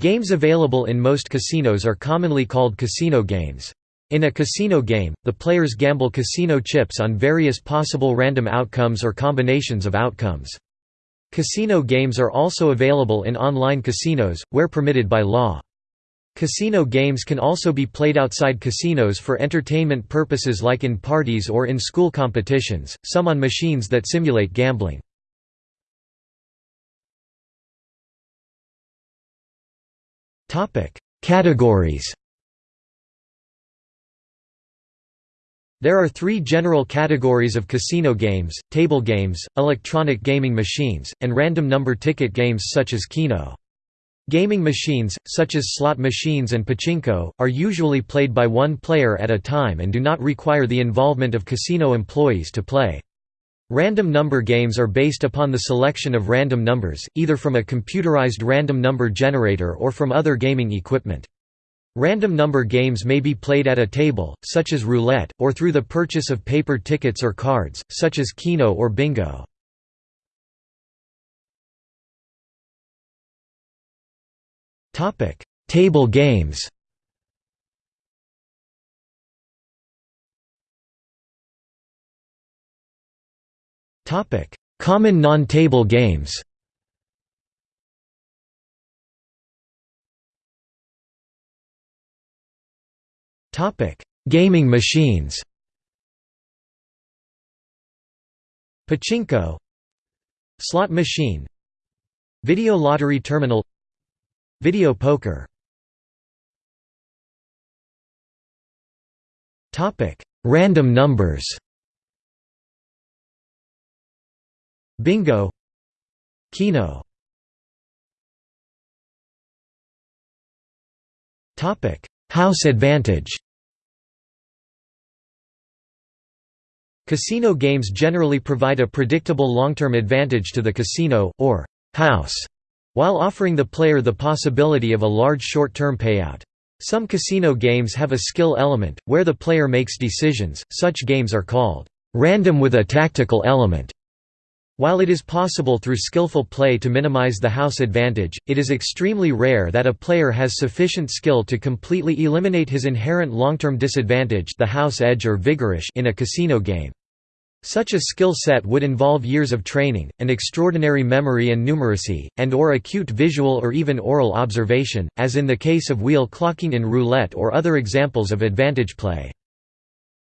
Games available in most casinos are commonly called casino games. In a casino game, the players gamble casino chips on various possible random outcomes or combinations of outcomes. Casino games are also available in online casinos, where permitted by law. Casino games can also be played outside casinos for entertainment purposes like in parties or in school competitions, some on machines that simulate gambling. Topic: Categories. There are three general categories of casino games, table games, electronic gaming machines, and random number ticket games such as Keno. Gaming machines, such as slot machines and pachinko, are usually played by one player at a time and do not require the involvement of casino employees to play. Random number games are based upon the selection of random numbers, either from a computerized random number generator or from other gaming equipment. Random number games may be played at a table, such as roulette, or through the purchase of paper tickets or cards, such as keno or bingo. Table games Common non-table games. Gaming machines. Pachinko. Slot machine. Video lottery terminal. Video poker. Random numbers Bingo Keno House advantage Casino games generally provide a predictable long-term advantage to the casino, or house, while offering the player the possibility of a large short-term payout. Some casino games have a skill element, where the player makes decisions, such games are called random with a tactical element. While it is possible through skillful play to minimize the house advantage, it is extremely rare that a player has sufficient skill to completely eliminate his inherent long-term disadvantage the house edge or vigorish in a casino game. Such a skill set would involve years of training, an extraordinary memory and numeracy, and or acute visual or even aural observation, as in the case of wheel clocking in roulette or other examples of advantage play.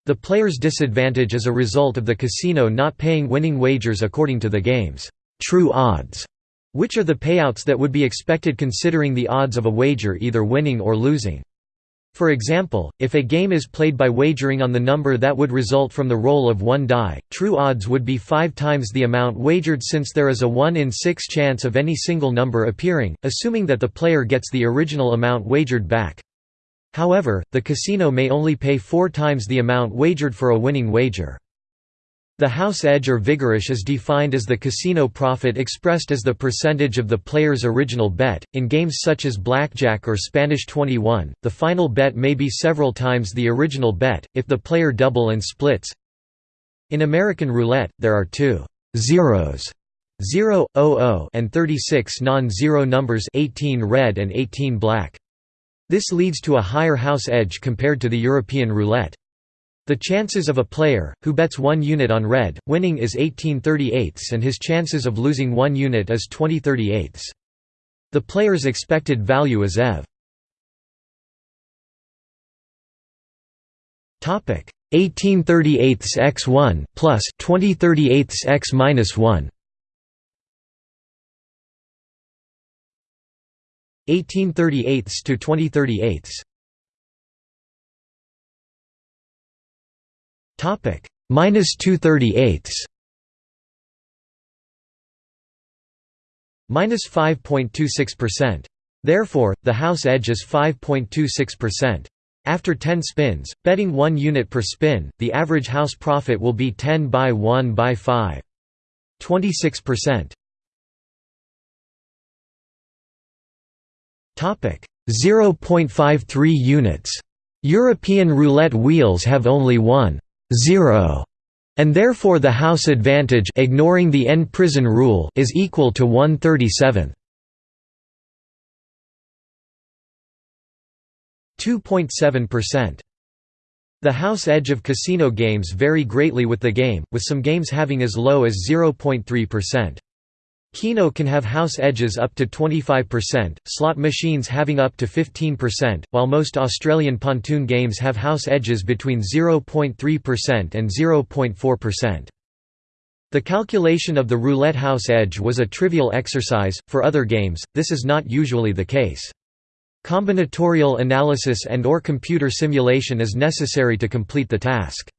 The player's disadvantage is a result of the casino not paying winning wagers according to the game's true odds, which are the payouts that would be expected considering the odds of a wager either winning or losing. For example, if a game is played by wagering on the number that would result from the roll of one die, true odds would be five times the amount wagered since there is a 1 in 6 chance of any single number appearing, assuming that the player gets the original amount wagered back. However, the casino may only pay four times the amount wagered for a winning wager. The house edge or vigorish is defined as the casino profit expressed as the percentage of the player's original bet. In games such as blackjack or Spanish 21, the final bet may be several times the original bet, if the player double and splits. In American roulette, there are two zeros 0, 00 and 36 non-zero numbers 18 red and 18 black. This leads to a higher house edge compared to the European roulette. The chances of a player, who bets one unit on red, winning is 18 38 and his chances of losing one unit is 20 38 The player's expected value is EV. 18 38 x1 plus 20 38 x minus 1 1838 to 2038. Topic minus 238. Minus 5.26%. Therefore, the house edge is 5.26%. After 10 spins, betting 1 unit per spin, the average house profit will be 10 by 1 by 5. 26%. 0.53 units. European roulette wheels have only one 0 and therefore the house advantage ignoring the en prison rule is equal to 137. 2.7%. The house edge of casino games vary greatly with the game, with some games having as low as 0.3%. Keno can have house edges up to 25%, slot machines having up to 15%, while most Australian pontoon games have house edges between 0.3% and 0.4%. The calculation of the roulette house edge was a trivial exercise, for other games, this is not usually the case. Combinatorial analysis and or computer simulation is necessary to complete the task.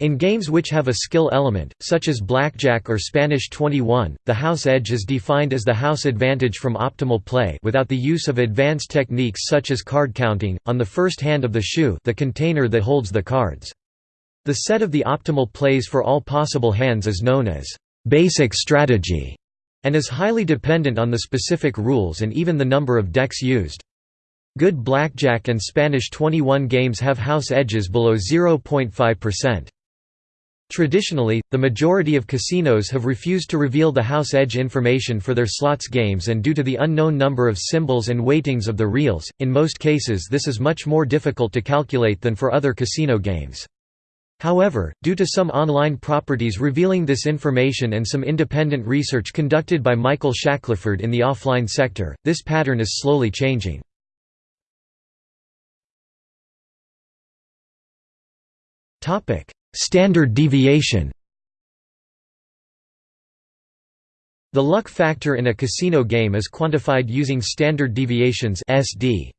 In games which have a skill element, such as blackjack or Spanish 21, the house edge is defined as the house advantage from optimal play without the use of advanced techniques such as card counting, on the first hand of the shoe the container that holds the cards. The set of the optimal plays for all possible hands is known as basic strategy and is highly dependent on the specific rules and even the number of decks used. Good blackjack and Spanish 21 games have house edges below 0.5%. Traditionally, the majority of casinos have refused to reveal the house edge information for their slots games and due to the unknown number of symbols and weightings of the reels, in most cases this is much more difficult to calculate than for other casino games. However, due to some online properties revealing this information and some independent research conducted by Michael Shackleford in the offline sector, this pattern is slowly changing. Standard deviation The luck factor in a casino game is quantified using standard deviations SD.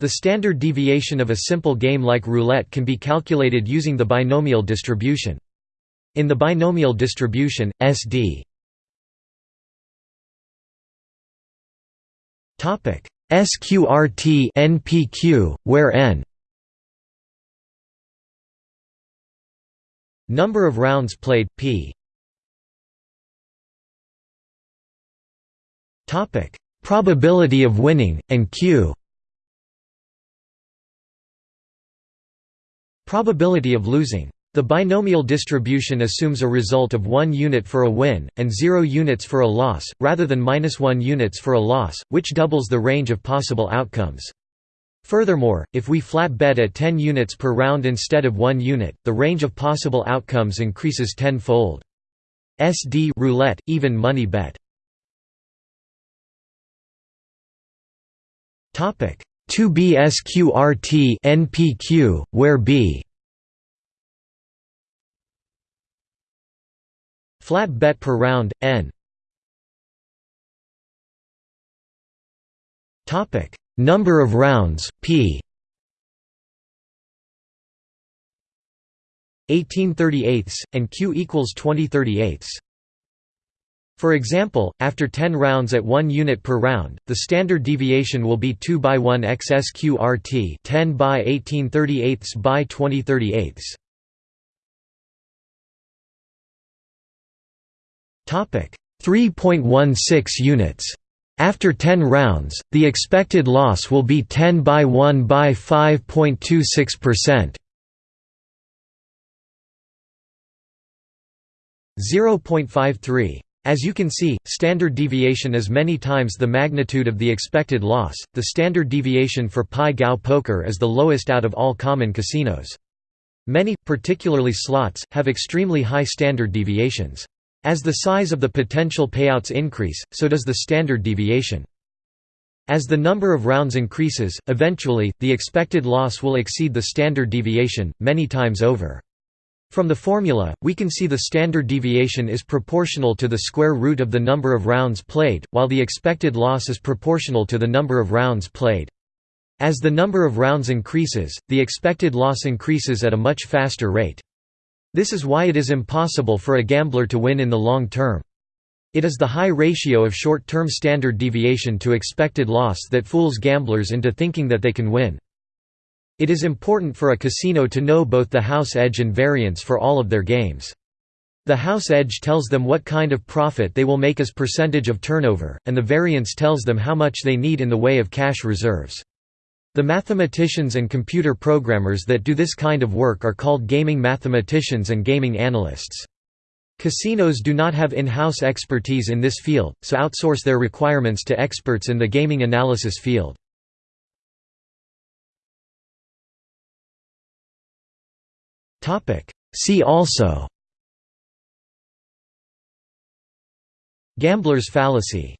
The standard deviation of a simple game like roulette can be calculated using the binomial distribution. In the binomial distribution, SD SQRT NPQ, where n number of rounds played p topic probability of winning and q Probability of losing. The binomial distribution assumes a result of 1 unit for a win, and 0 units for a loss, rather than minus 1 units for a loss, which doubles the range of possible outcomes. Furthermore, if we flat bet at 10 units per round instead of 1 unit, the range of possible outcomes increases tenfold. SD roulette, even money bet. Topic 2B SQRT NPQ, where B Flat bet per round, N Topic Number of rounds, P 1838 and Q equals 2038 for example, after 10 rounds at 1 unit per round, the standard deviation will be 2 by 1 XSQRT 10 by 1838 by 2038. Topic 3.16 units. After 10 rounds, the expected loss will be 10 by 1 by 5.26%. 0.53 as you can see, standard deviation is many times the magnitude of the expected loss. The standard deviation for Pai Gow poker is the lowest out of all common casinos. Many, particularly slots, have extremely high standard deviations. As the size of the potential payouts increase, so does the standard deviation. As the number of rounds increases, eventually, the expected loss will exceed the standard deviation, many times over. From the formula, we can see the standard deviation is proportional to the square root of the number of rounds played, while the expected loss is proportional to the number of rounds played. As the number of rounds increases, the expected loss increases at a much faster rate. This is why it is impossible for a gambler to win in the long term. It is the high ratio of short-term standard deviation to expected loss that fools gamblers into thinking that they can win. It is important for a casino to know both the house edge and variance for all of their games. The house edge tells them what kind of profit they will make as percentage of turnover, and the variance tells them how much they need in the way of cash reserves. The mathematicians and computer programmers that do this kind of work are called gaming mathematicians and gaming analysts. Casinos do not have in-house expertise in this field, so outsource their requirements to experts in the gaming analysis field. See also Gambler's fallacy